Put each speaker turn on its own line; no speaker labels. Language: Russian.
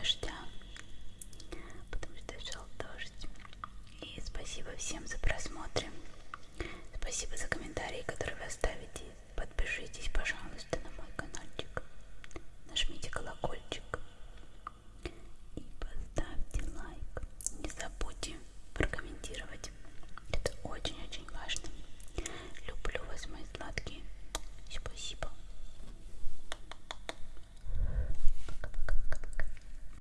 дождя, потому что шел дождь. И спасибо всем за просмотр, Спасибо за комментарии, которые вы оставите. Подпишитесь, пожалуйста, на мой